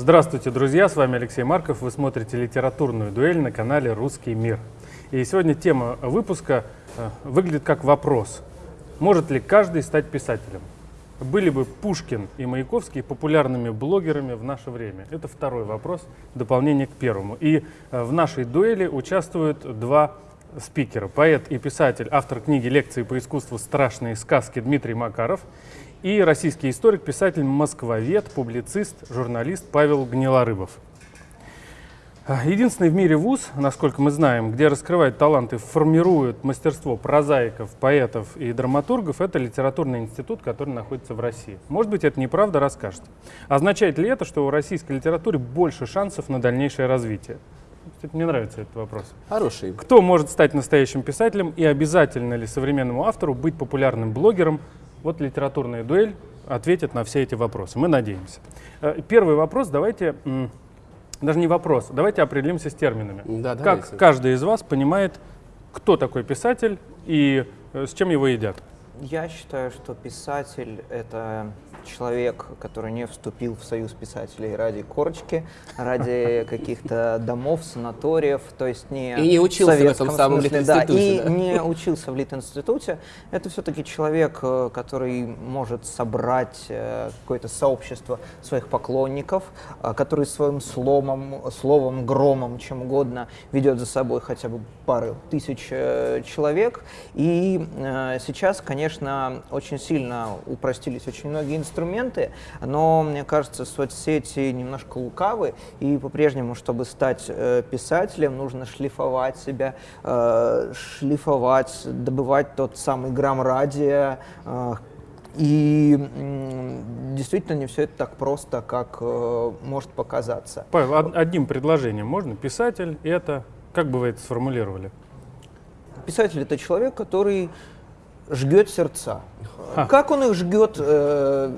Здравствуйте, друзья! С вами Алексей Марков. Вы смотрите литературную дуэль на канале «Русский мир». И сегодня тема выпуска э, выглядит как вопрос. Может ли каждый стать писателем? Были бы Пушкин и Маяковский популярными блогерами в наше время? Это второй вопрос, дополнение к первому. И э, в нашей дуэли участвуют два спикера. Поэт и писатель, автор книги «Лекции по искусству. Страшные сказки» Дмитрий Макаров и российский историк, писатель, москвовед, публицист, журналист Павел Гнилорыбов. Единственный в мире вуз, насколько мы знаем, где раскрывают таланты, формируют мастерство прозаиков, поэтов и драматургов, это литературный институт, который находится в России. Может быть, это неправда, расскажете. Означает ли это, что у российской литературы больше шансов на дальнейшее развитие? Кстати, мне нравится этот вопрос. Хороший. Кто может стать настоящим писателем и обязательно ли современному автору быть популярным блогером, вот литературная дуэль ответит на все эти вопросы. Мы надеемся. Э, первый вопрос, давайте, даже не вопрос, давайте определимся с терминами. Да, как давайте. каждый из вас понимает, кто такой писатель и э, с чем его едят? Я считаю, что писатель — это человек, который не вступил в союз писателей ради корочки, ради каких-то домов, санаториев, то есть не И не учился в этом самом смысле, да, и да. не учился в Литинституте. Это все-таки человек, э, который может собрать э, какое-то сообщество своих поклонников, э, который своим словом, словом, громом, чем угодно ведет за собой хотя бы пары тысяч э, человек. И э, сейчас, конечно, очень сильно упростились очень многие инструменты, но, мне кажется, соцсети немножко лукавы, и по-прежнему, чтобы стать э, писателем, нужно шлифовать себя, шлифовать, добывать тот самый грамм радия, и действительно не все это так просто, как э, может показаться. Павел, од- одним предложением можно? Писатель — это, как бы вы это сформулировали? Писатель это человек, который жгет сердца. Как он их жгет? э,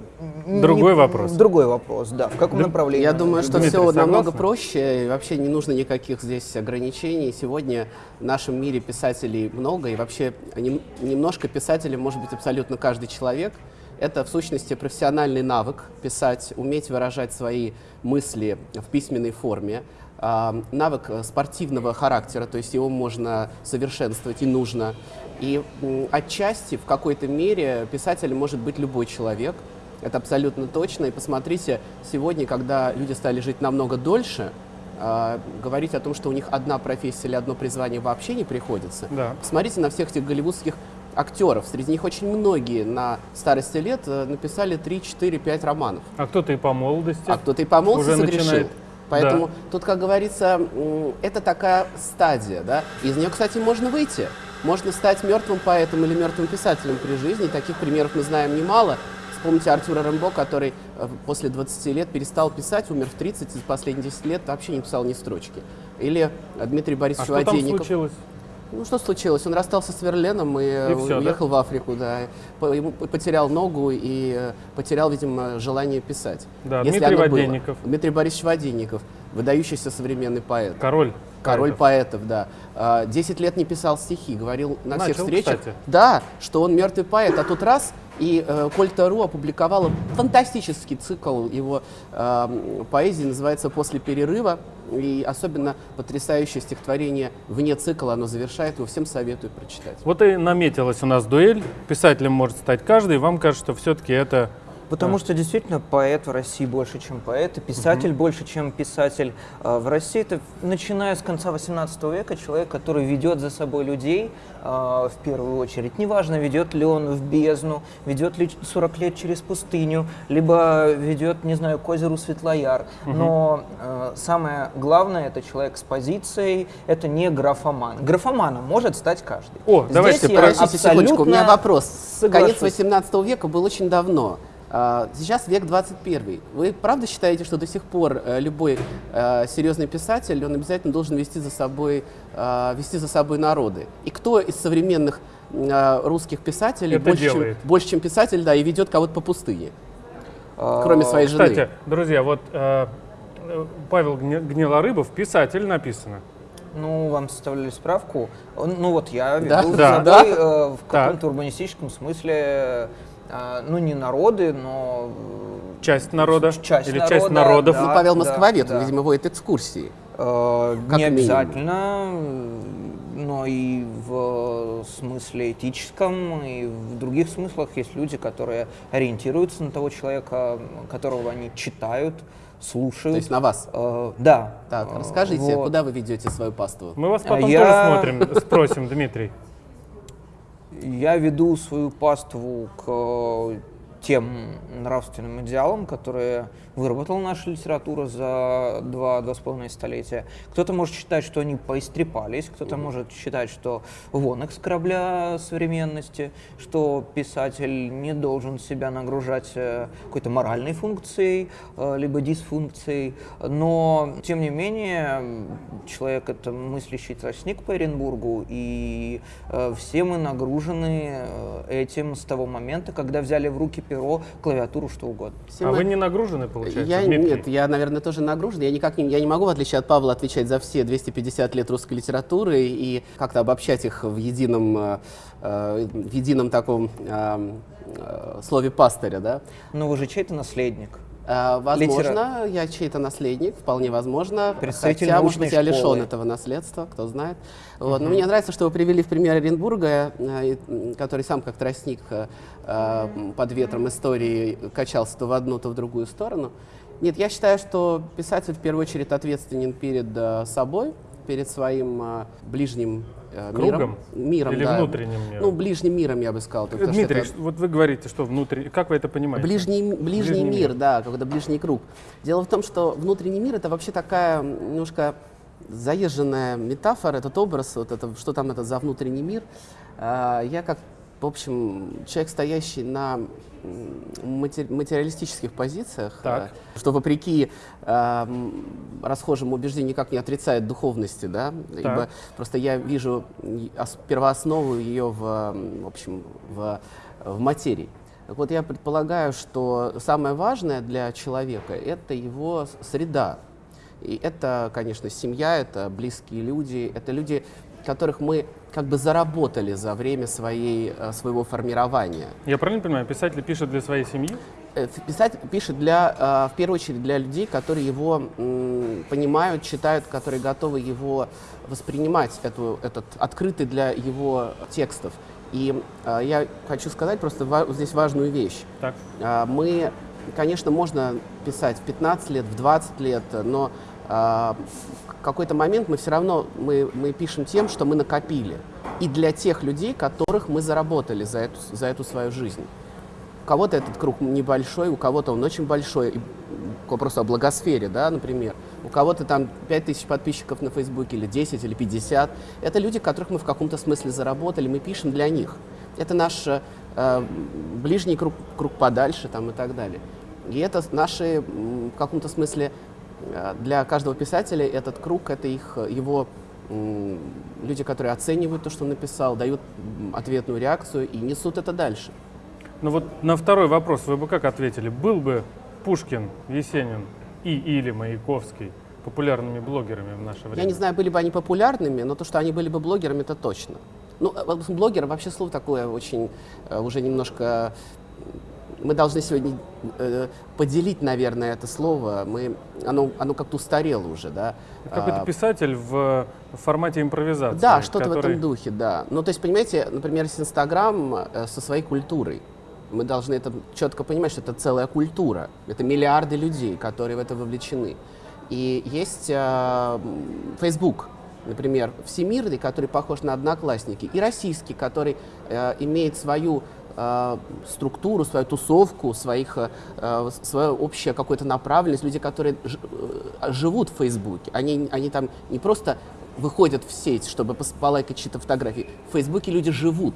не- Другой вопрос. Другой вопрос, да. В каком Да, направлении? Я думаю, что Дмитрий, все намного согласны? проще, и вообще не нужно никаких здесь ограничений. Сегодня в нашем мире писателей много, и вообще нем- немножко писателем может быть абсолютно каждый человек. Это, в сущности, профессиональный навык писать, уметь выражать свои мысли в письменной форме. Навык э, спортивного характера, то есть его можно совершенствовать и нужно. И отчасти, в какой-то мере, писателем может быть любой человек. Это абсолютно точно. И посмотрите, сегодня, когда люди стали жить намного дольше, а, говорить о том, что у них одна профессия или одно призвание вообще не приходится. Да. Посмотрите на всех этих голливудских актеров. Среди них очень многие на старости лет э, написали 3, 4, 5 романов. А кто-то и по молодости. А кто-то и по молодости Уже согрешил. начинает. Поэтому Да. тут, как говорится, это такая стадия, да. Из нее, кстати, можно выйти. Можно стать мертвым поэтом или мертвым писателем при жизни. Таких примеров мы знаем немало. Вспомните Артура Рэмбо, который э, после 20 лет перестал писать, умер в 30, и за последние 10 лет вообще не писал ни строчки. Или э, Дмитрий А Борисович что там Воденников. случилось? Ну, что случилось? Он расстался с Верленом и, э, И всё, уехал в Африку, да. Ему потерял ногу и э, потерял, видимо, желание писать. Да, Если Дмитрий оно было. Воденников. Дмитрий Борисович Воденников, выдающийся современный поэт. Король. Король поэтов. поэтов, да. А, Десять лет не писал стихи, говорил на всех Начал, встречах. кстати. Да, что он мертвый поэт, а тут раз, и э, Кольта.ру опубликовала фантастический цикл его э, поэзии, называется «После перерыва». И особенно потрясающее стихотворение вне цикла, оно завершает его, всем советую прочитать. Вот и наметилась у нас дуэль. Писателем может стать каждый. Вам кажется, что все-таки это Потому что действительно поэт в России больше, чем поэт, и писатель больше, чем писатель. А В России это, начиная с конца 18 века, человек, который ведет за собой людей, а, в первую очередь. Неважно, ведет ли он в бездну, ведет ли 40 лет через пустыню, либо ведет, не знаю, к озеру Светлояр. Но а, самое главное, это человек с позицией, это не графоман. Графоманом может стать каждый. О, Здесь давайте, я Подождите секундочку, у меня абсолютно вопрос. соглашусь. Конец 18 века был очень давно. А, Сейчас век 21. Вы правда считаете, что до сих пор э, любой э, серьезный писатель, он обязательно должен вести за собой, э, вести за собой народы? И кто из современных русских писателей Это больше чем, больше, чем писатель, да, и ведет кого-то по пустыне, А, кроме своей жены? Кстати, друзья, вот Павел Гнилорыбов, писатель написано. Ну, вам составляли справку. Ну вот я Да? веду Да. за Да. собой э, в каком-то урбанистическом смысле, ну не народы, но часть народа Часть или народа, часть народов. да. Ну, Павел Москвовед, да. он, видимо, водит экскурсии. Э, Как не минимум. обязательно, но и в смысле этическом, и в других смыслах есть люди, которые ориентируются на того человека, которого они читают, слушают. То есть на вас. Э, да. Так, Э, расскажите, вот. куда вы ведете свою паству? Мы вас А потом я- тоже смотрим, спросим, Дмитрий. Я веду свою паству к э, тем нравственным идеалам, которые выработала наша литература за два-два с половиной столетия. Кто-то может считать, что они поистрепались, кто-то может считать, что вон их с корабля современности, что писатель не должен себя нагружать э, какой-то моральной функцией, э, либо дисфункцией. Но, тем не менее, человек — это мыслящий тростник по Оренбургу, и э, все мы нагружены этим с того момента, когда взяли в руки перо, клавиатуру, что угодно. А вы не нагружены, получается, Я, Дмитрий? нет, я, наверное, тоже нагружен. Я никак не, я не могу, в отличие от Павла, отвечать за все 250 лет русской литературы и как-то обобщать их в едином, э, э, в едином таком э, э, слове пастыря, да. Но вы же чей-то наследник. Э, Возможно, Литера- я чей-то наследник, вполне возможно. Представитель Хотя, может быть, я лишен школы. этого наследства, кто знает. Вот. Но мне нравится, что вы привели в пример Оренбурга, э, который сам как тростник э, под ветром истории качался то в одну, то в другую сторону. Нет, я считаю, что писатель в первую очередь ответственен перед собой, перед своим э, ближним э, Кругом? миром. Миром, Или да. внутренним миром? Ну, ближним миром, я бы сказал. что Дмитрий, это- ш- вот вы говорите, что внутри, как вы это понимаете? Ближний, ближний, Ближний мир, мир. да, какой-то ближний круг. Дело в том, что внутренний мир это вообще такая немножко заезженная метафора, этот образ, вот это, что там это за внутренний мир. А, Я как, в общем, человек, стоящий на материалистических позициях, Так. э, что вопреки а, м, расхожему убеждению никак не отрицает духовности, да, ибо просто я вижу первооснову ее в, в общем, в, в материи. Так вот, я предполагаю, что самое важное для человека — это его среда. И это, конечно, семья, это близкие люди, это люди, которых мы как бы заработали за время своей, э, своего формирования. Я правильно понимаю, писатель пишет для своей семьи? Э, Писатель пишет для, э, в первую очередь для людей, которые его понимают, читают, которые готовы его воспринимать, эту, этот открытый для его текстов. И я хочу сказать просто ва- здесь важную вещь. Так. Мы, конечно, можно писать в 15 лет, в 20 лет, но в какой-то момент мы все равно мы, мы пишем тем, что мы накопили. И для тех людей, которых мы заработали за эту, за эту свою жизнь. У кого-то этот круг небольшой, у кого-то он очень большой. Вопросу о благосфере, да, например. У кого-то там 5000 подписчиков на Фейсбуке, или 10, или 50. Это люди, которых мы в каком-то смысле заработали, мы пишем для них. Это наш э, ближний круг, круг подальше там, и так далее. И это наши, в каком-то смысле, для каждого писателя этот круг, это их, э, его люди, которые оценивают то, что он написал, дают ответную реакцию и несут это дальше. Ну вот на второй вопрос вы бы как ответили? Был бы Пушкин, Есенин и или Маяковский популярными блогерами в наше время? Я не знаю, были бы они популярными, но то, что они были бы блогерами, это точно. Ну, э, блогер вообще слово такое очень э, уже немножко. Мы должны сегодня э, поделить, наверное, это слово. Мы, оно, оно как-то устарело уже, да. Какой-то А, писатель в формате импровизации. Да, что-то в который- этом духе, да. Ну, то есть, понимаете, например, с Инстаграм э, со своей культурой. Мы должны это четко понимать, что это целая культура. Это миллиарды людей, которые в это вовлечены. И есть э, Facebook, например, всемирный, который похож на одноклассники, и российский, который э, имеет свою э, структуру, свою тусовку, своих, э, э, свою общее какую-то направленность, люди, которые э, живут в Фейсбуке. Они, они там не просто выходят в сеть, чтобы полайкать чьи-то фотографии. В Фейсбуке люди живут.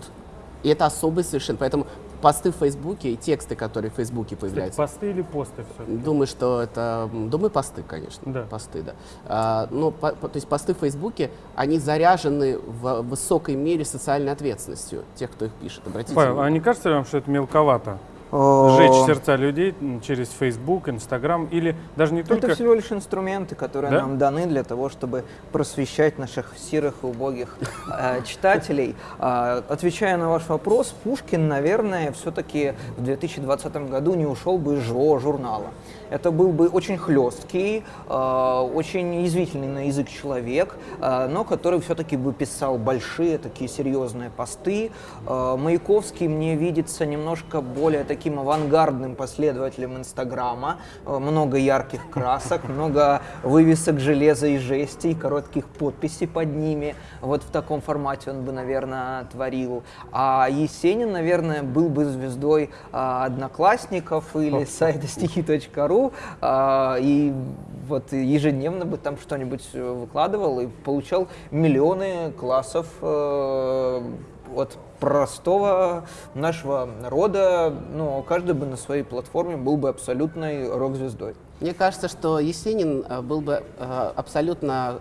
И это особый совершенно. Поэтому посты в Фейсбуке и тексты, которые в Фейсбуке появляются. посты или посты все? Думаю, что это, думаю, посты, конечно, Да. посты, да. А, ну, по- по- то есть посты в Фейсбуке, они заряжены в высокой мере социальной ответственностью тех, кто их пишет. Обратите Павел, а внимание. не кажется ли вам, что это мелковато? Сжечь сердца людей через Facebook, Instagram или даже не только... Это всего лишь инструменты, которые да? нам даны для того, чтобы просвещать наших серых и убогих э, читателей. Э, отвечая на ваш вопрос, Пушкин, наверное, все-таки в 2020 году не ушел бы из живого журнала. Это был бы очень хлесткий, э, очень язвительный на язык человек, э, но который все-таки бы писал большие, такие серьезные посты. Э, Маяковский мне видится немножко более таким авангардным последователем Инстаграма. Много ярких красок, много вывесок железа и жести, коротких подписей под ними. Вот в таком формате он бы, наверное, творил. А Есенин, наверное, был бы звездой одноклассников или сайта стихи.ру, э, и вот ежедневно бы там что-нибудь э, выкладывал и получал миллионы классов э, от простого нашего народа, ну, каждый бы на своей платформе был бы абсолютной рок-звездой. Мне кажется, что Есенин э, был бы э, абсолютно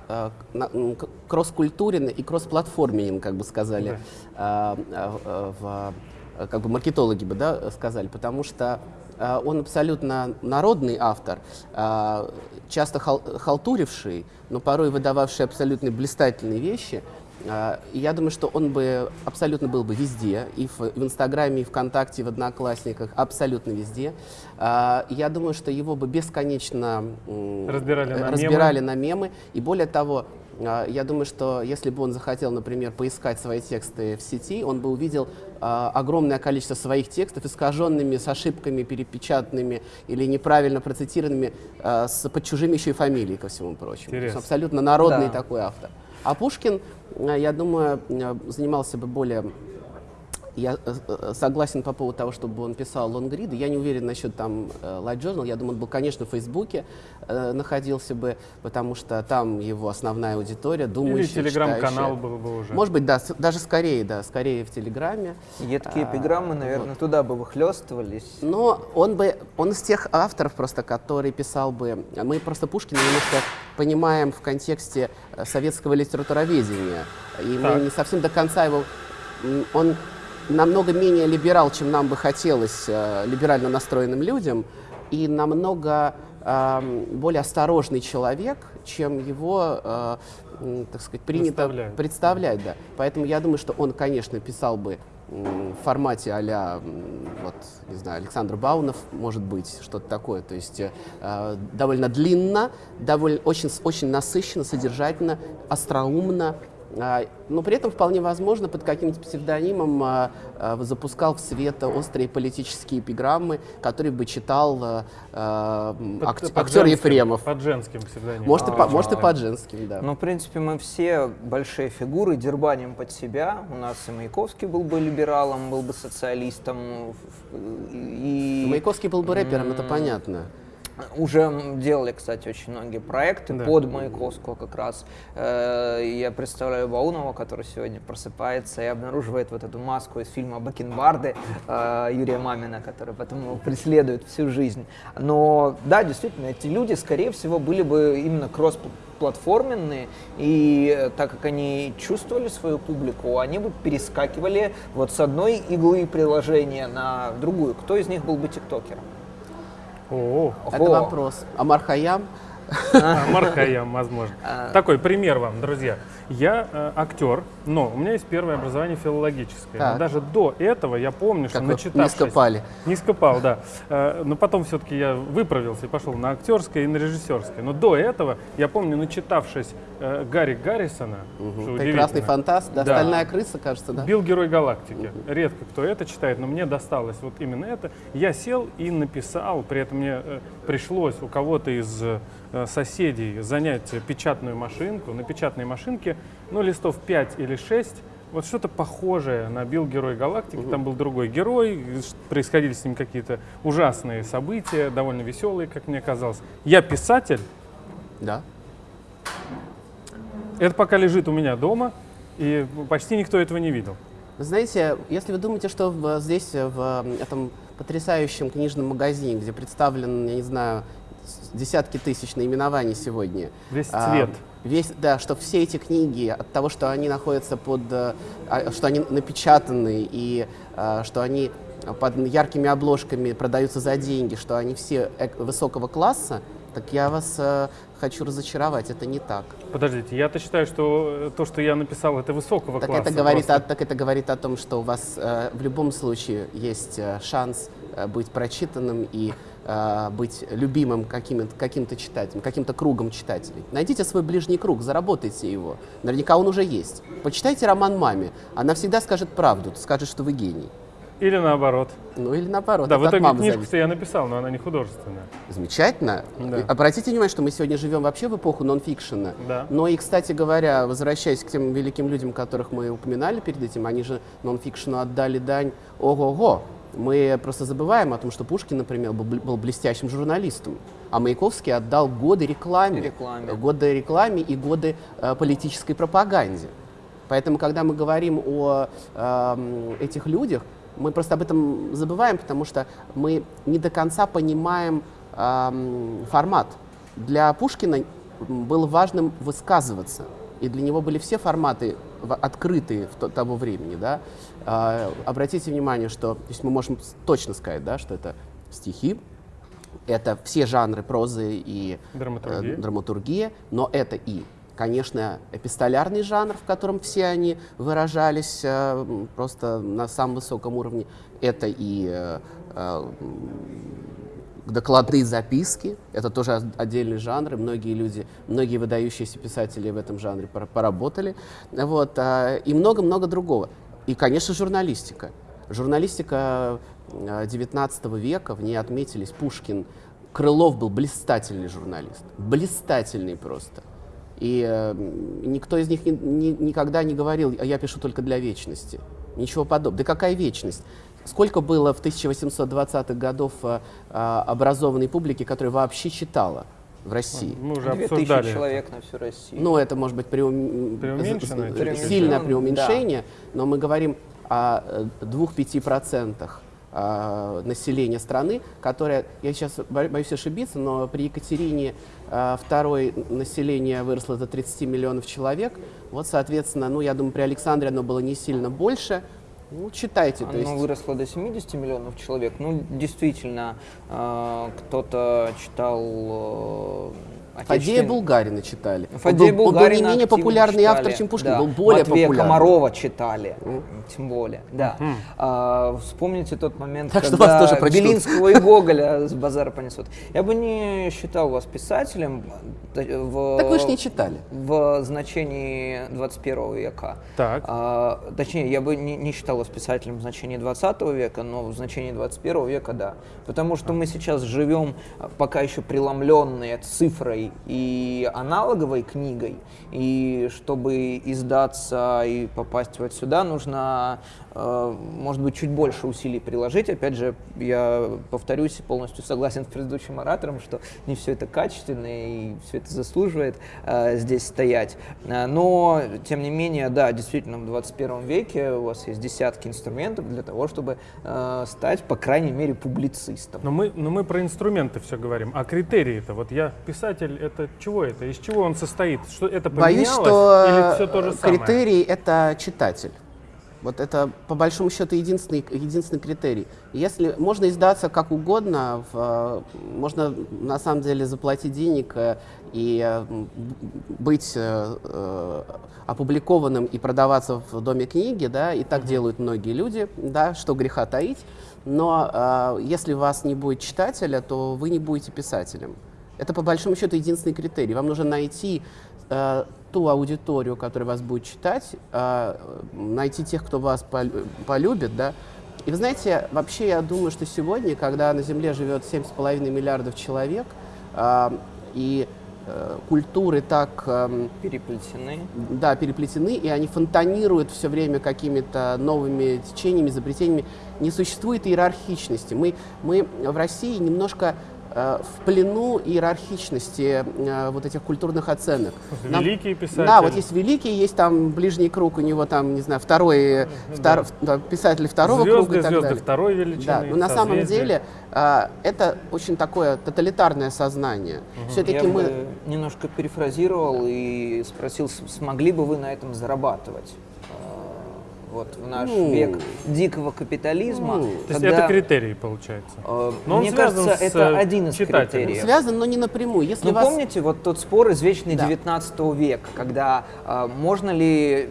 кросс-культурен и кросс-платформенен, как бы сказали, да. в, как бы маркетологи бы да, сказали, потому что он абсолютно народный автор, э, часто халтуривший, но порой выдававший абсолютно блистательные вещи. Э, и я думаю, что он бы абсолютно был бы везде, и в, в Инстаграме, и ВКонтакте, и в Одноклассниках, абсолютно везде. Я думаю, что его бы бесконечно разбирали на, разбирали мемы. на мемы. И более того, я думаю, что если бы он захотел, например, поискать свои тексты в сети, он бы увидел огромное количество своих текстов, искаженными, с ошибками, перепечатанными или неправильно процитированными, а, с, под чужими еще и фамилией, ко всему прочему. Абсолютно народный да. такой автор. А Пушкин, я думаю, занимался бы более я э, э, согласен по поводу того, чтобы он писал лонгриды. Я не уверен насчет там э, Light Journal. Я думаю, он был, конечно, в Фейсбуке находился бы, потому что там его основная аудитория, думающая, Или телеграм-канал был бы уже. Может быть, да, даже скорее, да, скорее в Телеграме. Едкие а, эпиграммы, наверное, вот. туда бы выхлестывались. Но он бы, он из тех авторов просто, который писал бы, мы просто Пушкина немножко понимаем в контексте советского литературоведения, и так. мы не совсем до конца его, он намного менее либерал, чем нам бы хотелось э, либерально настроенным людям, и намного э, более осторожный человек, чем его, э, так сказать, принято представлять. Да. Поэтому я думаю, что он, конечно, писал бы в формате а вот, не знаю, Александр Баунов, может быть, что-то такое. То есть э, довольно длинно, довольно, очень, очень насыщенно, содержательно, остроумно, но при этом вполне возможно под каким-то псевдонимом а, а, запускал в свет острые политические эпиграммы, которые бы читал ак под актер женским, Ефремов. Под женским псевдонимом. Может, и, по, может и под женским, да. Ну, в принципе, мы все большие фигуры дербаним под себя. У нас и Маяковский был бы либералом, был бы социалистом. И... Маяковский был бы рэпером, это понятно. Уже делали, кстати, очень многие проекты да. под Маяковского как раз. Э, я представляю Баунова, который сегодня просыпается и обнаруживает вот эту маску из фильма «Бакенбарды» э, Юрия Мамина, который потом его преследует всю жизнь. Но да, действительно, эти люди, скорее всего, были бы именно кросс платформенные, и э, так как они чувствовали свою публику, они бы перескакивали вот с одной иглы приложения на другую. Кто из них был бы тиктокером? О, Это вопрос. Амар Хаям? Амар Хаям, возможно. А. Такой пример вам, друзья. Я э, актер, но у меня есть первое образование филологическое. Так. Но даже до этого я помню, что начитавшись... Не скопали. Не скопал, да. Э, но потом все-таки я выправился и пошел на актерское и на режиссерское. Но до этого я помню, начитавшись э, Гарри Гаррисона, угу. Прекрасный фантаст, да, да. «Стальная крыса», кажется, да? Бил Герой Галактики. Угу. Редко кто это читает, но мне досталось вот именно это. Я сел и написал, при этом мне э, пришлось у кого-то из соседей занять печатную машинку. На печатной машинке ну, листов 5 или 6, вот что-то похожее на Билл Герой Галактики. Угу. Там был другой герой, происходили с ним какие-то ужасные события, довольно веселые, как мне казалось. Я писатель. Да. Это пока лежит у меня дома, и почти никто этого не видел. Знаете, если вы думаете, что в, здесь, в этом потрясающем книжном магазине, где представлен, я не знаю, десятки тысяч наименований сегодня. Весь а, цвет. А, весь, да, что все эти книги от того, что они находятся под, а, что они напечатаны и а, что они под яркими обложками продаются за деньги, что они все высокого класса, так я вас э, хочу разочаровать, это не так. Подождите, я-то считаю, что то, что я написал, это высокого так класса. Это говорит о, так это говорит о том, что у вас э, в любом случае есть э, шанс э, быть прочитанным и э, быть любимым каким-то каким читателем, каким-то кругом читателей. Найдите свой ближний круг, заработайте его. Наверняка он уже есть. Почитайте роман «Маме». Она всегда скажет правду, скажет, что вы гений. Или наоборот. Ну или наоборот. Да, в итоге книжку я написал, но она не художественная. Замечательно. Да. Обратите внимание, что мы сегодня живем вообще в эпоху нонфикшена. Да. Но и, кстати говоря, возвращаясь к тем великим людям, которых мы упоминали перед этим, они же нонфикшену отдали дань ого-го. Мы просто забываем о том, что Пушкин, например, был, был блестящим журналистом, а Маяковский отдал годы рекламе, рекламе. годы рекламе и годы э, политической пропаганде. Поэтому, когда мы говорим о э, этих людях, мы просто об этом забываем, потому что мы не до конца понимаем э, формат. Для Пушкина было важным высказываться, и для него были все форматы открытые в то, того времени. Да? Э, обратите внимание, что то есть мы можем точно сказать, да, что это стихи, это все жанры прозы и драматургия, э, драматургия но это и конечно, эпистолярный жанр, в котором все они выражались э, просто на самом высоком уровне. Это и э, э, докладные записки, это тоже отдельный жанр, и многие люди, многие выдающиеся писатели в этом жанре поработали. Вот, э, и много-много другого. И, конечно, журналистика. Журналистика XIX э, века, в ней отметились Пушкин, Крылов был блистательный журналист, блистательный просто. И э, никто из них ни, ни, никогда не говорил, а я пишу только для вечности. Ничего подобного. Да какая вечность? Сколько было в 1820-х годов э, э, образованной публики, которая вообще читала? в России. Мы уже обсуждали человек на всю Россию. Ну, это может быть преум... сильное преуменьшение, да. но мы говорим о 2-5% э, э, населения страны, которое, я сейчас боюсь ошибиться, но при Екатерине э, второй население выросло до 30 миллионов человек. Вот, соответственно, ну, я думаю, при Александре оно было не сильно больше, ну, читайте. Оно есть... выросло до 70 миллионов человек. Ну, действительно, э, кто-то читал э, Фадея Булгарина читали. Фадея он, был, Булгарина он был не менее популярный читали. автор, чем Пушкин, да. был более Матвея популярный. Комарова читали, mm. тем более. Да. Mm. А, вспомните тот момент, так когда вас тоже Белинского и Гоголя с базара понесут. Я бы не считал вас писателем. В, так вы же не читали. В значении 21 века. Так. А, точнее, я бы не, не считал вас писателем в значении 20 века, но в значении 21 века, да. Потому что мы сейчас живем пока еще преломленные цифрой и аналоговой книгой, и чтобы издаться и попасть вот сюда, нужно, может быть, чуть больше усилий приложить. Опять же, я повторюсь, полностью согласен с предыдущим оратором, что не все это качественно и все это заслуживает э, здесь стоять. Э, но, тем не менее, да, действительно, в 21 веке у вас есть десятки инструментов для того, чтобы стать, по крайней мере, публицистом. Но мы, но мы про инструменты все говорим. А критерии-то? Вот я писатель, это чего это? Из чего он состоит? Что это Боюсь, что или все то же самое? критерий — это читатель. Вот это, по большому счету, единственный, единственный критерий. Если можно издаться как угодно, в, можно на самом деле заплатить денег э, и э, быть э, опубликованным и продаваться в доме книги, да, и так mm-hmm. делают многие люди, да, что греха таить. Но э, если у вас не будет читателя, то вы не будете писателем. Это, по большому счету, единственный критерий. Вам нужно найти э, ту аудиторию, которая вас будет читать, э, найти тех, кто вас полюбит, да. И вы знаете, вообще я думаю, что сегодня, когда на Земле живет 7,5 миллиардов человек, э, и культуры так... Э, переплетены. Да, переплетены, и они фонтанируют все время какими-то новыми течениями, изобретениями. Не существует иерархичности. Мы, мы в России немножко в плену иерархичности э, вот этих культурных оценок. Нам, великие писатели. Да, вот есть великий, есть там ближний круг, у него там, не знаю, второй, да. втор, писатель второго звезды, круга и так звезды далее. второй величины. Да, но на самом деле э, это очень такое тоталитарное сознание. Угу. Все-таки Я мы... бы немножко перефразировал и спросил, смогли бы вы на этом зарабатывать? Вот в наш Ну. век дикого капитализма. Ну. То есть когда, это критерий получается. э, Но он мне связан кажется, с, это э, один из читателем. критериев. Связан, но не напрямую. Если Ну, вас... помните вот тот спор извечный Да. 19 века, когда э, можно ли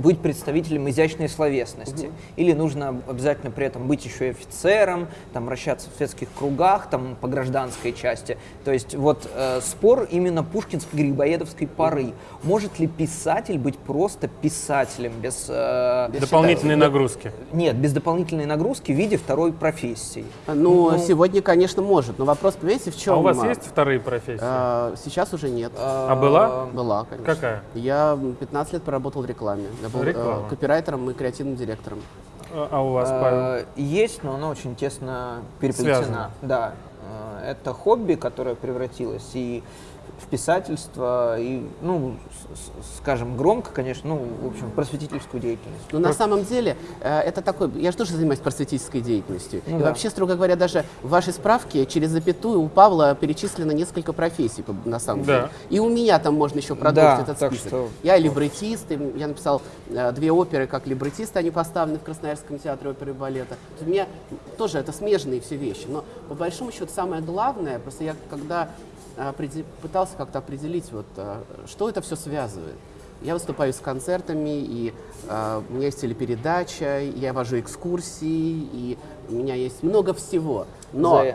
быть представителем изящной словесности, или нужно обязательно при этом быть еще и офицером, там, вращаться в светских кругах, там, по гражданской части. То есть вот э, спор именно пушкинской грибоедовской поры. Может ли писатель быть просто писателем без... э, Дополнительные нагрузки. нет, без дополнительной нагрузки в виде второй профессии. Ну, сегодня, конечно, может. Но вопрос, понимаете, в чем? А у вас есть вторые профессии? А, сейчас уже нет. А была? Была, конечно. Какая? Я 15 лет проработал в рекламе. Я был э, Реклама. копирайтером и креативным директором. А а у вас, Павел? Э, Есть, но она очень тесно Связано. переплетена. Да. Э, Это хобби, которое превратилось и в писательство, и, ну, скажем, громко, конечно, ну, в общем, просветительскую деятельность. Но на самом деле э, это такой... Я же тоже занимаюсь просветительской деятельностью. Ну и да. вообще, строго говоря, даже в вашей справке через запятую у Павла перечислено несколько профессий, на самом Да. деле. И у меня там можно еще продолжить Да, этот список. что- Я либретист, и я написал э, две оперы как либретист, они поставлены в Красноярском театре оперы и балета. У меня тоже это смежные все вещи. Но по большому счету самое главное, просто я когда пытался как-то определить, вот, э, что это все связывает. Я выступаю с концертами, и э, у меня есть телепередача, я вожу экскурсии, и у меня есть много всего. Но, э,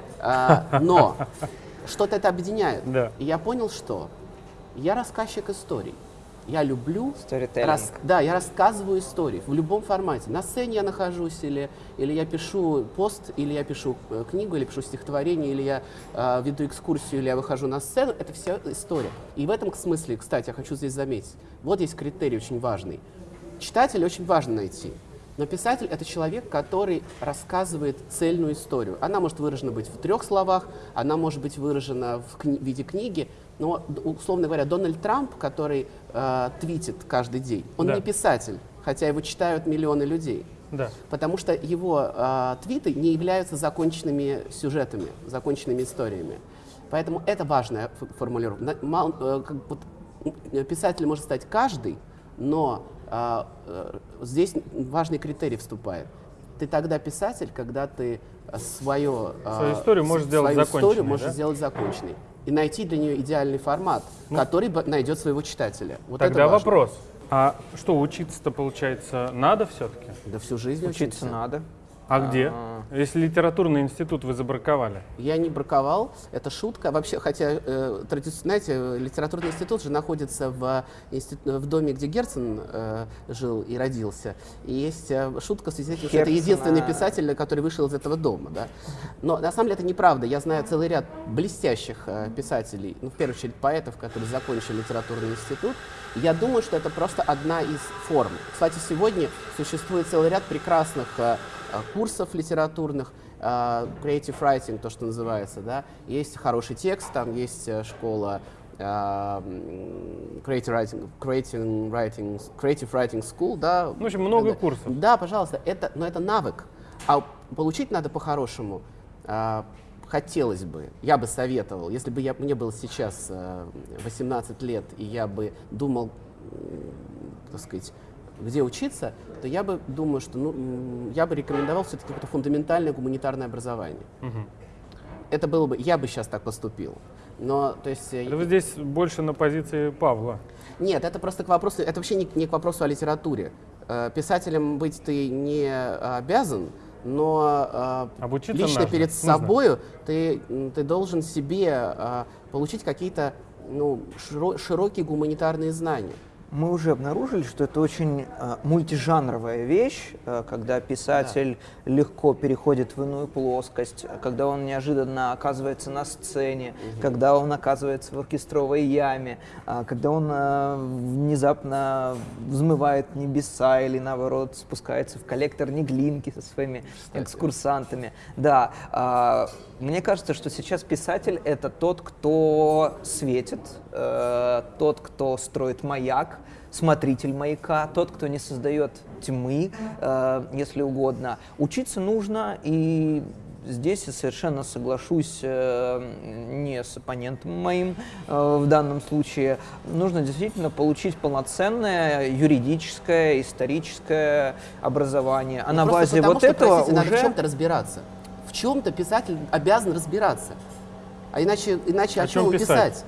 но что-то это объединяет. Да. И я понял, что я рассказчик историй. Я люблю рас- да, я рассказываю истории в любом формате. На сцене я нахожусь, или, или я пишу пост, или я пишу э, книгу, или пишу стихотворение, или я э, веду экскурсию, или я выхожу на сцену. Это вся история. И в этом смысле, кстати, я хочу здесь заметить, вот есть критерий очень важный. Читателя очень важно найти. Но писатель — это человек, который рассказывает цельную историю. Она может выражена быть в трех словах, она может быть выражена в кни- виде книги, но, условно говоря, Дональд Трамп, который э, твитит каждый день, он Да. не писатель, хотя его читают миллионы людей. Да. Потому что его э, твиты не являются законченными сюжетами, законченными историями. Поэтому это важная формулировка. Э, писателем может стать каждый, но здесь важный критерий вступает. Ты тогда писатель, когда ты э, свое, а, Свою историю можешь сделать свою законченной, историю можешь да? сделать законченной. И найти для нее идеальный формат, который бы найдет своего читателя. Вот Тогда вопрос. А что, учиться-то, получается, надо все-таки? Да всю жизнь Учиться учиться. надо. А где? А. Если литературный институт вы забраковали. Я не браковал, это шутка. Вообще, хотя, э, тради- знаете, э, литературный институт же находится в, инстит- в доме, где Герцен э, жил и родился. И есть э, шутка в связи с этим, что это единственный писатель, который вышел из этого дома. Да? Но на самом деле это неправда. Я знаю целый ряд блестящих э, писателей, ну, в первую очередь поэтов, которые закончили литературный институт. Я думаю, что это просто одна из форм. Кстати, сегодня существует целый ряд прекрасных э, э, курсов литературных, э, creative writing, то, что называется, да, есть хороший текст, там есть э, школа э, creative writing, creative writing, creative writing school, да. В общем, много Да. курсов. Да, пожалуйста, это, но это навык, а получить надо по-хорошему. э, Хотелось бы, я бы советовал, если бы я, мне было сейчас э, 18 лет, и я бы думал, так сказать, где учиться, то я бы думаю, что ну, я бы рекомендовал все-таки какое-то фундаментальное гуманитарное образование. Мгм. Это было бы, я бы сейчас так поступил. Но, то есть, Это вы здесь больше на позиции Павла. нет, это просто к вопросу, это вообще не, не к вопросу о литературе. Э, Писателем быть ты не обязан, но э, Обучиться лично нужно. перед Нужно. собою ты, ты должен себе э, получить какие-то ну, широ- широкие гуманитарные знания. Мы уже обнаружили, что это очень э, мультижанровая вещь, э, когда писатель легко переходит в иную плоскость, э, когда он неожиданно оказывается на сцене, когда он оказывается в оркестровой яме, э, когда он э, внезапно взмывает небеса или наоборот спускается в коллектор Неглинки со своими экскурсантами. Да, а, мне кажется, что сейчас писатель это тот, кто светит, э, тот, кто строит маяк, смотритель маяка, тот, кто не создает тьмы, э, если угодно. Учиться нужно, и здесь я совершенно соглашусь э, не с оппонентом моим э, в данном случае. Нужно действительно получить полноценное юридическое, историческое образование. А Ну, на базе потому вот что, этого простите, надо в уже... чем-то разбираться. В чем-то писатель обязан разбираться. А иначе, иначе О о, чем чем писать? писать?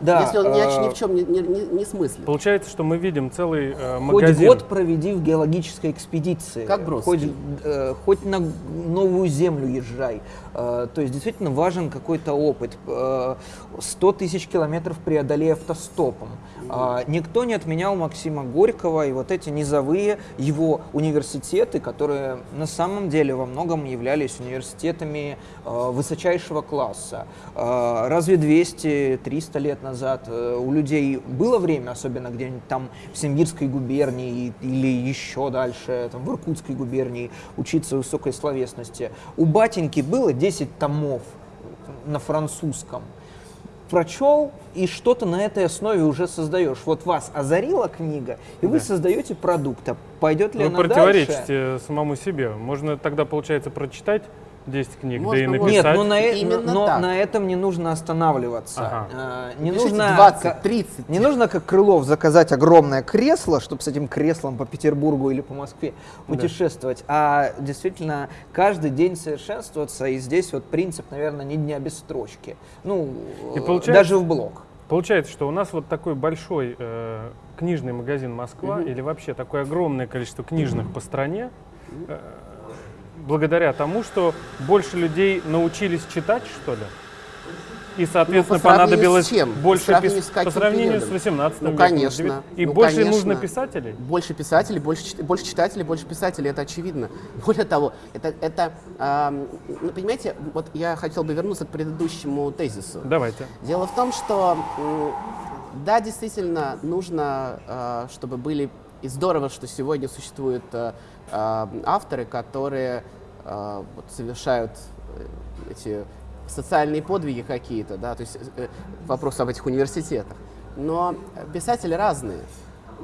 Да, если он ни, о- ни э, в чем не, не, не, не смыслит. Получается, что мы видим целый э, Хоть магазин. год проведи в геологической экспедиции. Как Бродский. Хоть, э, хоть на новую землю езжай. Э, то есть действительно важен какой-то опыт. Э, 100 тысяч километров преодолей автостопом. А, никто не отменял Максима Горького и вот эти низовые его университеты, которые на самом деле во многом являлись университетами э, высочайшего класса. Э, разве 200-300 лет назад э, у людей было время, особенно где-нибудь там в Симбирской губернии или еще дальше, там, в Иркутской губернии, учиться высокой словесности? У батеньки было 10 томов на французском прочел и что-то на этой основе уже создаешь. Вот вас озарила книга, и вы Да. создаете продукт. А пойдет ли Вы она дальше? противоречите самому себе. Можно тогда, получается, прочитать 10 книг, да и Можно, можно. написать. Нет, но, на, э- Именно но так. на этом не нужно останавливаться. Ага. А, не Пишите нужно 20, ка- 30. Не нужно, как Крылов, заказать огромное кресло, чтобы с этим креслом по Петербургу или по Москве путешествовать, а действительно каждый день совершенствоваться. И здесь вот принцип, наверное, не дня без строчки. Ну, И э, получается- даже в блог. Получается, что у нас вот такой большой э, книжный магазин Москва или вообще такое огромное количество книжных по стране, э, благодаря тому, что больше людей научились читать, что ли? И, соответственно, Ну, по понадобилось с чем? По больше сравнению пис- с каким по сравнению периодом? с 18 Ну, веком. конечно. девят- И Ну, больше конечно. нужно писателей? Больше писателей, больше, больше читателей, больше писателей, это очевидно. Более того, это, это ам, ну, понимаете, вот я хотел бы вернуться к предыдущему тезису. Давайте. Дело в том, что м, да, действительно нужно, э, чтобы были и здорово, что сегодня существуют э, э, авторы, которые э, вот совершают э, эти социальные подвиги какие-то, да, то есть э, вопрос об этих университетах. Но писатели разные,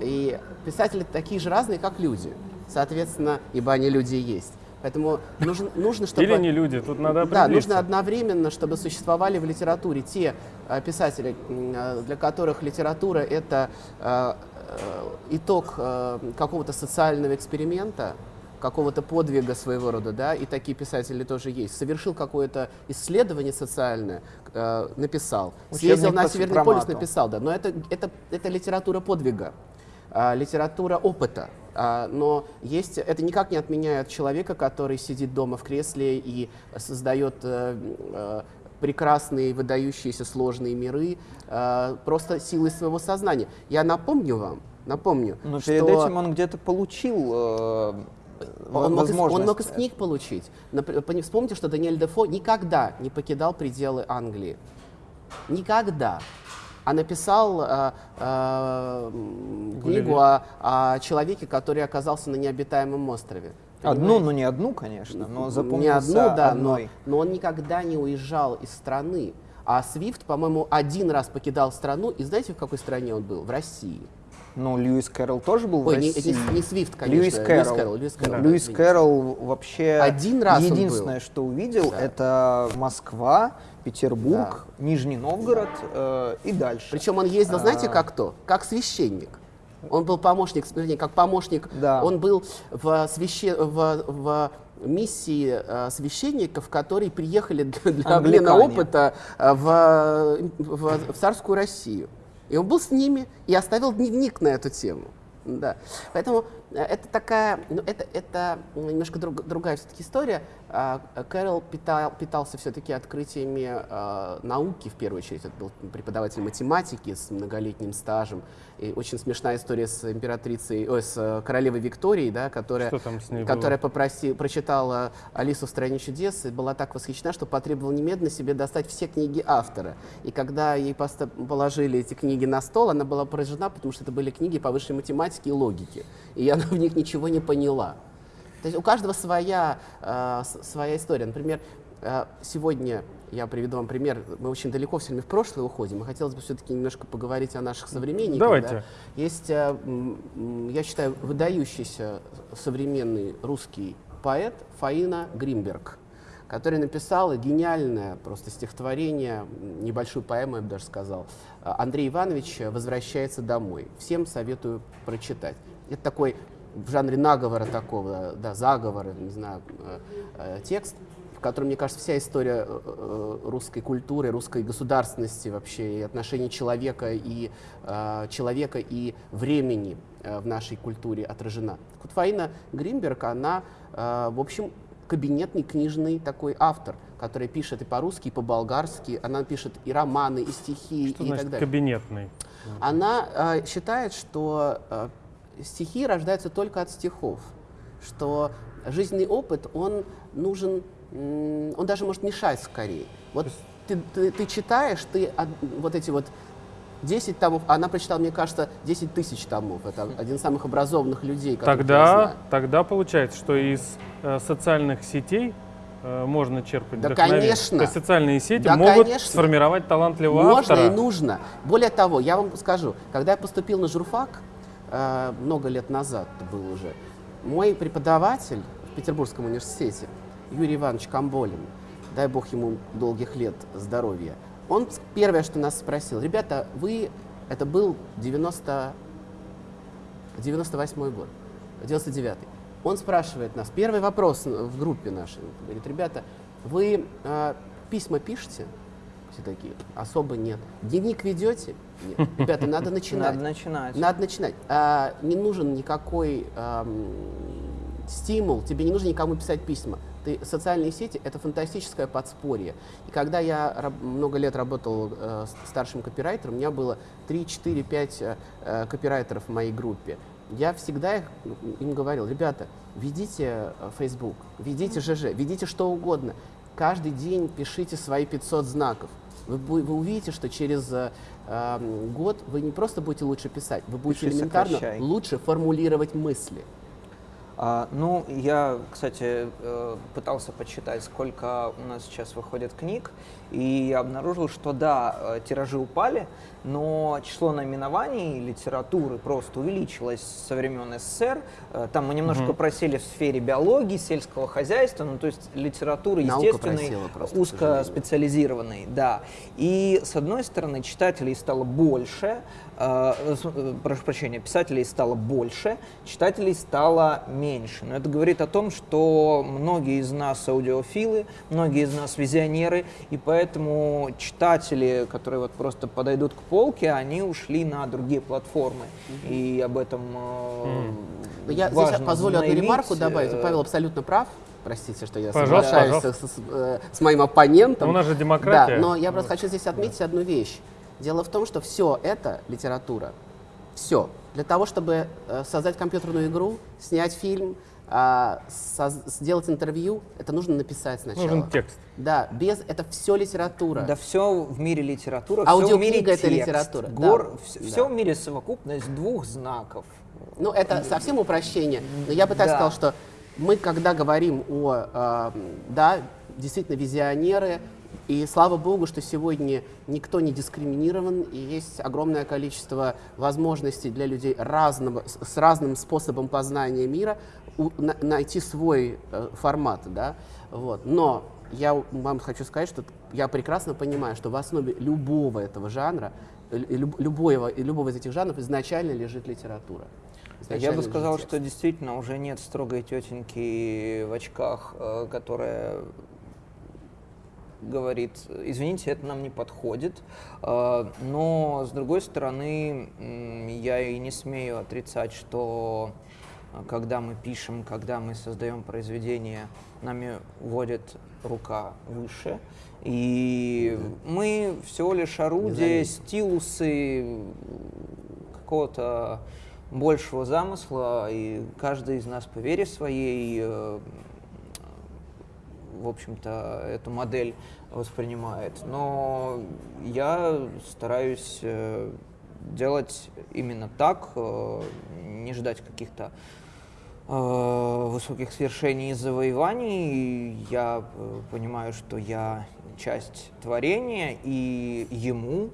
и писатели такие же разные, как люди, соответственно, ибо они люди и есть. Поэтому нужно, нужно чтобы... Или не люди, тут надо Да, нужно одновременно, чтобы существовали в литературе те э, писатели, для которых литература это итог какого-то социального эксперимента, какого-то подвига своего рода, да, и такие писатели тоже есть. Совершил какое-то исследование социальное, э, написал, Учебник съездил на Северный полюс, сопромату. написал, да, но это, это, это литература подвига а, литература опыта. А, но есть, это никак не отменяет человека, который сидит дома в кресле и создает э, э, прекрасные, выдающиеся сложные миры э, просто силой своего сознания. Я напомню вам, напомню, Но что перед этим он где-то получил э, он мог, из, он мог из книг получить. Напр- пони- Вспомните, что Даниэль Дефо никогда не покидал пределы Англии. Никогда. А написал э, э, книгу о, о человеке, который оказался на необитаемом острове. Одну, Понимаете? но не одну, конечно, но не запомнился одну, да, но, одной. но он никогда не уезжал из страны. А Свифт, по-моему, один раз покидал страну, и знаете, в какой стране он был? В России. Ну, Льюис Кэрролл тоже был Ой, в не, России. не- не Свифт, конечно. Льюис Кэрролл. Льюис Кэрролл, да, Льюис. Кэрролл вообще Один раз единственное, что увидел, Да. это Москва, Петербург, Нижний Новгород э, и дальше. Причем он ездил, знаете, А. как кто? Как священник. Он был помощник, вернее, как помощник. Да. Он был в, свяще- в, в миссии э, священников, которые приехали для, обмена опыта э, в, в- в царскую Россию. И он был с ними и оставил дневник на эту тему. Да. Поэтому это такая, ну, это, это немножко друг- другая все-таки история. А, Кэрол питал- питался все-таки открытиями э, науки, в первую очередь. Это был преподаватель математики с многолетним стажем. И очень смешная история с императрицей, ой, с э, королевой Викторией, да, которая, которая попроси, прочитала Алису в стране чудес и была так восхищена, что потребовала немедленно себе достать все книги автора. И когда ей положили эти книги на стол, она была поражена, потому что это были книги по высшей математике и логике. И она в них ничего не поняла. То есть у каждого своя, э, своя история. Например, э, сегодня я приведу вам пример. Мы очень далеко все время в прошлое уходим. И хотелось бы все-таки немножко поговорить о наших современниках. Давайте. да. Есть, э, я считаю, выдающийся современный русский поэт Фаина Гримберг, которая написала гениальное просто стихотворение, небольшую поэму, я бы даже сказал. Андрей Иванович «Возвращается домой». Всем советую прочитать. Это такой в жанре наговора такого, да, заговора, не знаю, э, э, текст, в котором, мне кажется, вся история э, русской культуры, русской государственности вообще, и отношений человека и, человека и времени в нашей культуре отражена. Вот Фаина Гринберг, она, в общем, кабинетный книжный такой автор, который пишет и по-русски, и по-болгарски. Она пишет и романы, и стихи, что и значит так далее. кабинетный? Она э, считает, что э, стихи рождаются только от стихов, что жизненный опыт, он нужен, он даже может мешать скорее. Вот ты, ты, ты читаешь, ты вот эти вот 10 томов, она прочитала, мне кажется, 10 тысяч томов. Это один из самых образованных людей, тогда. Тогда получается, что из э, социальных сетей э, можно черпать да, конечно. То есть социальные сети да, могут конечно. сформировать талантливого можно автора. Можно и нужно. Более того, я вам скажу, когда я поступил на журфак, много лет назад был уже, мой преподаватель в Петербургском университете, Юрий Иванович Камболин, дай бог ему долгих лет здоровья, он первое, что нас спросил, ребята, вы, это был 90, 98 год, 99 -й. Он спрашивает нас, первый вопрос в группе нашей, говорит, ребята, вы э, письма пишете? Все такие, особо нет. Дневник ведете? Нет. Ребята, надо начинать. Надо начинать. Надо начинать. А, не нужен никакой а, стимул, тебе не нужно никому писать письма. Ты, социальные сети — это фантастическое подспорье. И когда я много лет работал э, старшим копирайтером, у меня было 3, 4, 5 э, копирайтеров в моей группе. Я всегда их, им говорил, ребята, ведите э, Facebook, ведите ЖЖ, ведите что угодно. Каждый день пишите свои 500 знаков. Вы, вы увидите, что через э, эм, год вы не просто будете лучше писать, вы будете Пиши, элементарно сокращай. лучше формулировать мысли. А, ну, я, кстати, э, пытался подсчитать, сколько у нас сейчас выходит книг, и обнаружил, что да, э, тиражи упали, но число наименований литературы просто увеличилось со времен СССР. Э, там мы немножко угу. просели в сфере биологии, сельского хозяйства, ну то есть литературы естественной, узкоспециализированной, да. И с одной стороны читателей стало больше, э, э, прошу прощения, писателей стало больше, читателей стало меньше. Но это говорит о том, что многие из нас аудиофилы, многие из нас визионеры, и поэтому читатели, которые вот просто подойдут к полке, они ушли на другие платформы. И об этом mm-hmm. Я здесь позволю одну ремарку добавить. Павел абсолютно прав простите, что я пожалуйста, соглашаюсь пожалуйста. С, с, с моим оппонентом. Но у нас же демократия. Да, но я просто хочу здесь отметить одну вещь. Дело в том, что все это литература. Все. Для того, чтобы э, создать компьютерную игру, снять фильм, э, сделать интервью, это нужно написать сначала. Нужен текст. Да, без это все литература. Да, все в мире литература. Аудиокнига это литература. Гор, да. все, все в мире совокупность двух знаков. Ну, это совсем упрощение. Но я бы так да. сказал, что мы, когда говорим о, э, да, действительно, визионеры, и слава богу, что сегодня никто не дискриминирован, и есть огромное количество возможностей для людей разного, с разным способом познания мира у, на, найти свой э, формат. Да? Вот. Но я вам хочу сказать, что я прекрасно понимаю, что в основе любого этого жанра, любого, любого из этих жанров изначально лежит литература. Я бы сказал, что действительно уже нет строгой тетеньки в очках, э, которая говорит, извините, это нам не подходит, э, но с другой стороны, я и не смею отрицать, что э, когда мы пишем, когда мы создаем произведение, нами водит рука выше, и мы всего лишь орудие, стилусы какого-то большего замысла, и каждый из нас по вере своей, э, в общем-то, эту модель воспринимает. Но я стараюсь э, делать именно так, э, не ждать каких-то высоких свершений и завоеваний. Я понимаю, что я часть творения, и ему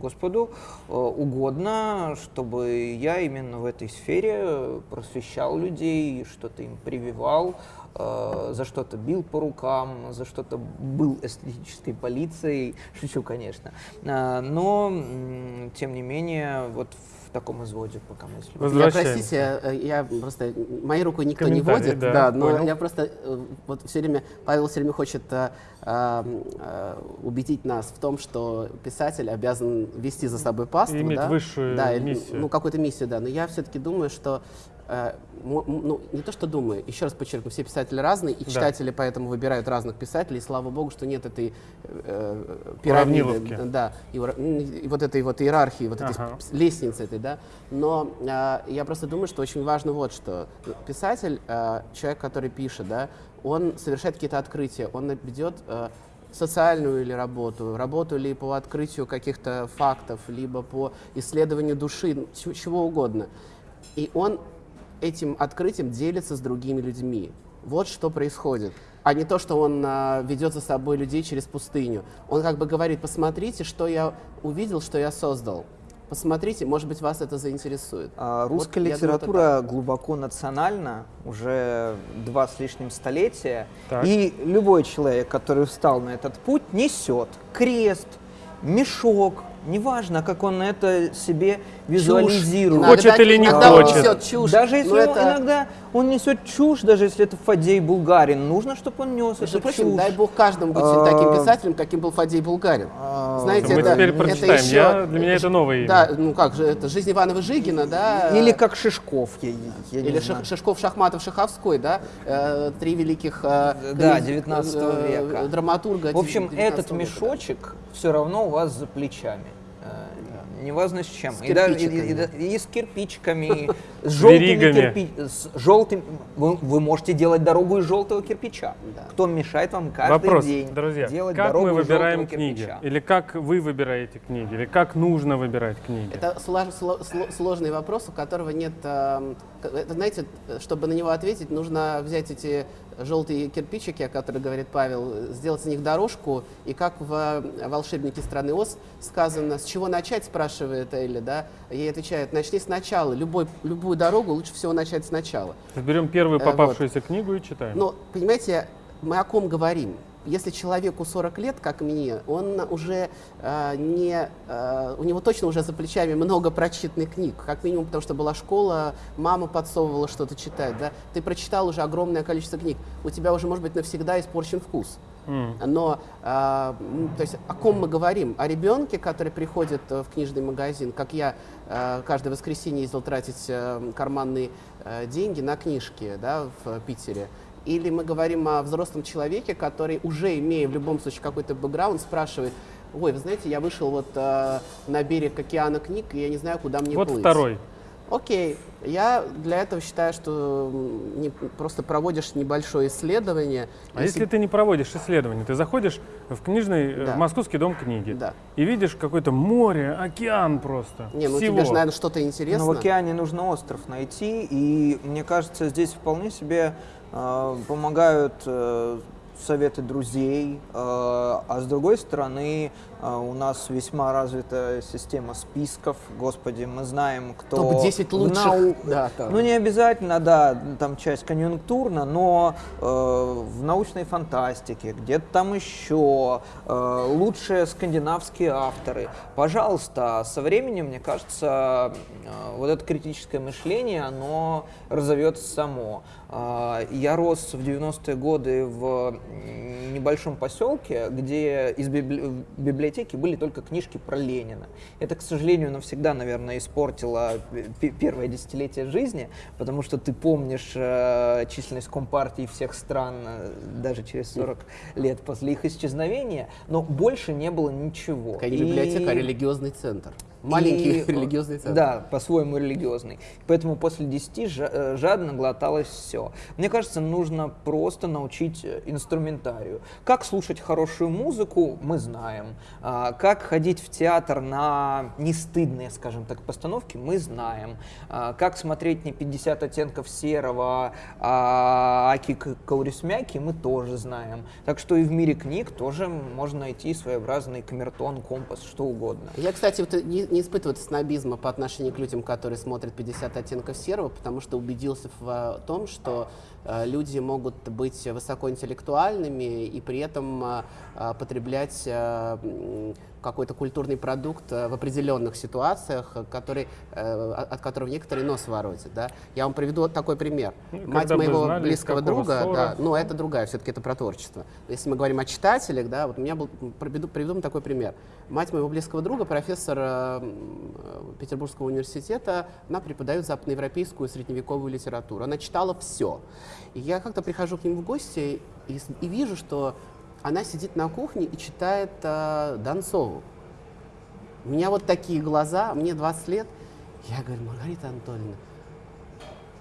Господу э, угодно, чтобы я именно в этой сфере просвещал людей, что-то им прививал, э, за что-то бил по рукам, за что-то был эстетической полицией, шучу, конечно. Э, но, тем не менее, вот в таком изводе пока мысли. Я, простите, э, я просто, моей рукой никто не водит, да, да, но понял. я просто, э, вот все время, Павел все время хочет э, э, э, убедить нас в том, что писатель обязан вести за собой паству, иметь да, высшую да, миссию. ну, какую-то миссию, да, но я все-таки думаю, что э, ну, не то, что думаю, еще раз подчеркну, все писатели разные, и Да. читатели поэтому выбирают разных писателей, и слава богу, что нет этой э, пирамиды, Уравниловки. да, и, и вот этой вот иерархии, вот этой Ага. лестницы этой, да. Но а, я просто думаю, что очень важно вот что. Писатель, а, человек, который пишет, да, он совершает какие-то открытия, он ведет а, социальную или работу, работу ли по открытию каких-то фактов, либо по исследованию души, ну, чего угодно. И он этим открытием делится с другими людьми. Вот что происходит. А не то, что он а, ведет за собой людей через пустыню. Он как бы говорит, посмотрите, что я увидел, что я создал. Посмотрите, может быть, вас это заинтересует. А, Русская Вот я думаю, литература глубоко национальна, уже два с лишним столетия, Так. и любой человек, который встал на этот путь, несет крест, мешок, неважно, как он это себе визуализирует. Иногда- Хочет или не иногда он хочет. несет чушь. Даже если он- это, иногда он несет чушь, даже если это Фадей Булгарин, нужно, чтобы он нес между эту прочим, чушь. дай бог каждому быть А, таким писателем, каким был Фадей Булгарин. А, Знаете, Мы это, теперь это прочитаем. еще- Я- для меня это новое имя. Да, ну как же, это «Жизнь Иванова Жигина», да? Или как Шишков, я, я не Или знаю. Ших- Шишков, Шахматов, Шаховской, да? Э, три великих э, Да, книг- 19 э, века. драматурга. В общем, 19 этот мешочек все равно у вас за плечами. Э, Неважно с чем. С и, даже- и- кирпичиками. и- и с кирпичиками, с желтыми веригами. кирпи- с желтым. Вы, вы можете делать дорогу из желтого кирпича. Да. Кто мешает вам каждый Вопрос, день друзья, делать как дорогу мы выбираем книги? кирпича? Или как вы выбираете книги? Или как нужно выбирать книги? Это слож- сло- сло- сложный вопрос, у которого нет... эм, это, знаете, чтобы на него ответить, нужно взять эти желтые кирпичики, о которых говорит Павел, сделать с них дорожку, и как в э, «Волшебнике страны Оз» сказано, с чего начать, спрашивает Элли, да? Ей отвечает, начни сначала, Любой, любую дорогу лучше всего начать сначала. Берем первую Э, попавшуюся книгу и читаем. Но, понимаете, мы о ком говорим? Если человеку 40 лет, как мне, он уже э, не, э, у него точно уже за плечами много прочитанных книг, как минимум, потому что была школа, мама подсовывала что-то читать, да, ты прочитал уже огромное количество книг, у тебя уже, может быть, навсегда испорчен вкус. Но, э, то есть, о ком мы говорим? О ребенке, который приходит э, в книжный магазин, как я э, каждое воскресенье ездил тратить э, карманные э, деньги на книжки, да, в Питере. Или мы говорим о взрослом человеке, который уже имея в любом случае какой-то бэкграунд, спрашивает, ой, вы знаете, я вышел вот э, на берег океана книг, и я не знаю, куда мне вот плыть. второй. Окей, я для этого считаю, что не, просто проводишь небольшое исследование. А если ты не проводишь исследования, ты заходишь в книжный, э, Да. в Московский дом книги Да. и видишь какое-то море, океан просто. Не, ну всего. тебе же, наверное, что-то интересно. Но в океане нужно остров найти, и мне кажется, здесь вполне себе помогают э, советы друзей, э, а с другой стороны у нас весьма развита система списков. Господи, мы знаем, кто Топ-10 в лучших. нау- Да, там. Ну не обязательно, да, там часть конъюнктурна, но э, в научной фантастике, где-то там еще э, лучшие скандинавские авторы. Пожалуйста, со временем, мне кажется, э, вот это критическое мышление, оно разовьется само. Э, я рос в 90-е годы в небольшом поселке, где из библи- библиотеки были только книжки про Ленина. Это, к сожалению, навсегда, наверное, испортило пе- первое десятилетие жизни, потому что ты помнишь э, численность компартий всех стран э, даже через 40 лет после их исчезновения, но больше не было ничего. Не И- библиотека, а религиозный центр. Маленький И, религиозный центр. Да, по-своему религиозный. Поэтому после 10 жа- э, жадно глоталось все. Мне кажется, нужно просто научить э, инструментарию. Как слушать хорошую музыку, мы знаем. А, Как ходить в театр на нестыдные, скажем так, постановки, мы знаем. А, Как смотреть не 50 оттенков серого, а Аки Каурисмяки, мы тоже знаем. Так что и в мире книг тоже можно найти своеобразный камертон, компас, что угодно. Я, кстати, вот не, не испытываю снобизма по отношению к людям, которые смотрят 50 оттенков серого, потому что убедился в э, том, что э, люди могут быть высокоинтеллектуальными и при этом э, потреблять какой-то культурный продукт э, в определенных ситуациях, э, который, э, от от которого некоторые нос воротят. Да? Я вам приведу вот такой пример. Ну, Мать моего знали, из близкого друга, ссора. да, ну это другая, все-таки это про творчество. Если мы говорим о читателях, да, вот у меня был, приведу, приведу вам такой пример. Мать моего близкого друга, профессор Петербургского университета, она преподает западноевропейскую средневековую литературу. Она читала все. И я как-то прихожу к ним в гости и, и вижу, что она сидит на кухне и читает э, Донцову. У меня вот такие глаза, мне 20 лет. Я говорю, Маргарита Анатольевна,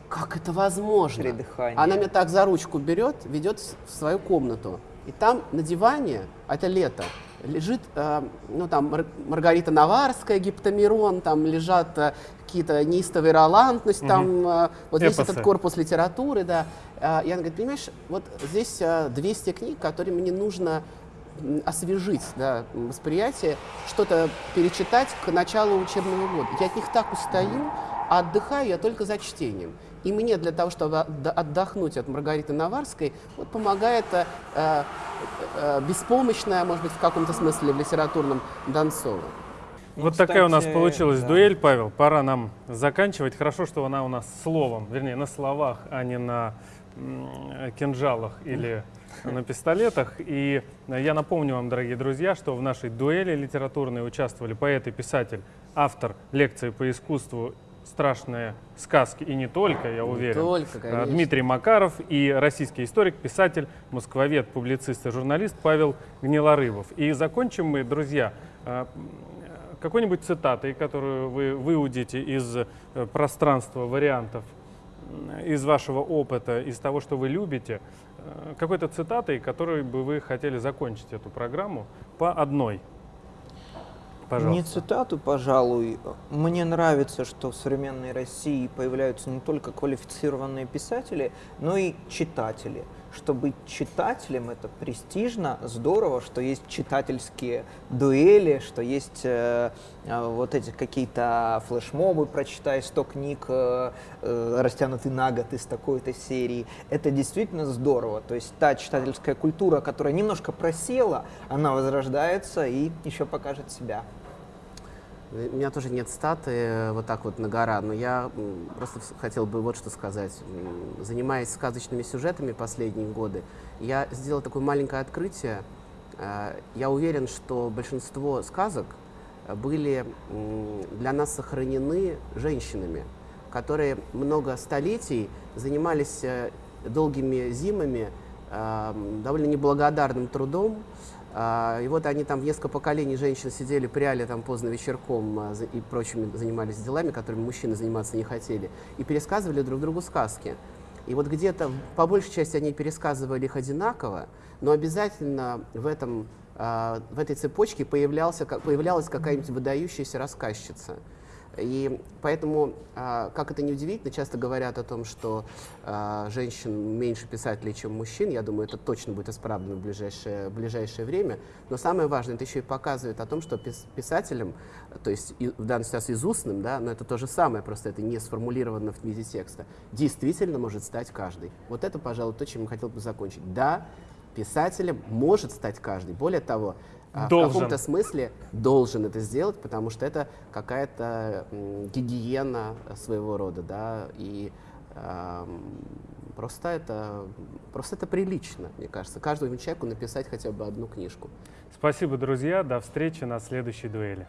как это возможно? Придыхание. Она меня так за ручку берет, ведет в свою комнату. И там на диване, а это лето, лежит, э, ну там Мар- Маргарита Наварская, Гиптамирон, там лежат э, какие-то неистовые ролантность, там э, вот весь Эпосы. этот корпус литературы, да. Э, и она говорит, понимаешь, вот здесь э, 200 книг, которые мне нужно освежить да, восприятие, что-то перечитать к началу учебного года. Я от них так устаю, а отдыхаю я только за чтением. И мне для того, чтобы отдохнуть от Маргариты Наварской, вот помогает э, э, э, беспомощная, может быть, в каком-то смысле в литературном Донцова. Вот такая у нас кстати, получилась да. дуэль, Павел. Пора нам заканчивать. Хорошо, что она у нас словом, вернее, на словах, а не на кинжалах или на пистолетах. И я напомню вам, дорогие друзья, что в нашей дуэли литературной участвовали поэт и писатель, автор лекции по искусству «Страшные сказки» и не только, я уверен. только, э, конечно. Дмитрий Макаров и российский историк, писатель, москвовед, публицист и журналист Павел Гнилорыбов. И закончим мы, друзья, э, какой-нибудь цитатой, которую вы выудите из э, пространства вариантов, из вашего опыта, из того, что вы любите, э, какой-то цитатой, которой бы вы хотели закончить эту программу по одной. Не Пожалуйста. цитату, пожалуй. Мне нравится, что в современной России появляются не только квалифицированные писатели, но и читатели. Что быть читателем это престижно, здорово, что есть читательские дуэли, что есть э, э, вот эти какие-то флешмобы, прочитай 100 книг, э, э, растянутый на год из такой-то серии. Это действительно здорово. То есть та читательская культура, которая немножко просела, она возрождается и еще покажет себя. У меня тоже нет статы э, вот так вот на гора, но я просто хотел бы вот что сказать. Занимаясь сказочными сюжетами последние годы, я сделал такое маленькое открытие. Э, Я уверен, что большинство сказок э, были для нас сохранены женщинами, которые много столетий занимались э, долгими зимами э, довольно неблагодарным трудом, И вот они там несколько поколений женщин сидели, пряли там поздно вечерком а, и прочими занимались делами, которыми мужчины заниматься не хотели, и пересказывали друг другу сказки. И вот где-то, по большей части, они пересказывали их одинаково, но обязательно в, этом, а, в этой цепочке появлялся, появлялась какая-нибудь выдающаяся рассказчица. И поэтому, а, как это ни удивительно, часто говорят о том, что а, женщин меньше писателей, чем мужчин. Я думаю, это точно будет исправлено в ближайшее, в ближайшее время. Но самое важное, это еще и показывает о том, что пис- писателем, то есть в данном случае из устным, да, но это то же самое, просто это не сформулировано в виде текста, действительно может стать каждый. Вот это, пожалуй, то, чем я хотел бы закончить. Да, писателем может стать каждый. Более того, а, в Должен. каком-то смысле должен это сделать, потому что это какая-то гигиена своего рода, да, и ам, просто это, просто это прилично, мне кажется, каждому человеку написать хотя бы одну книжку. Спасибо, друзья. До встречи на следующей дуэли.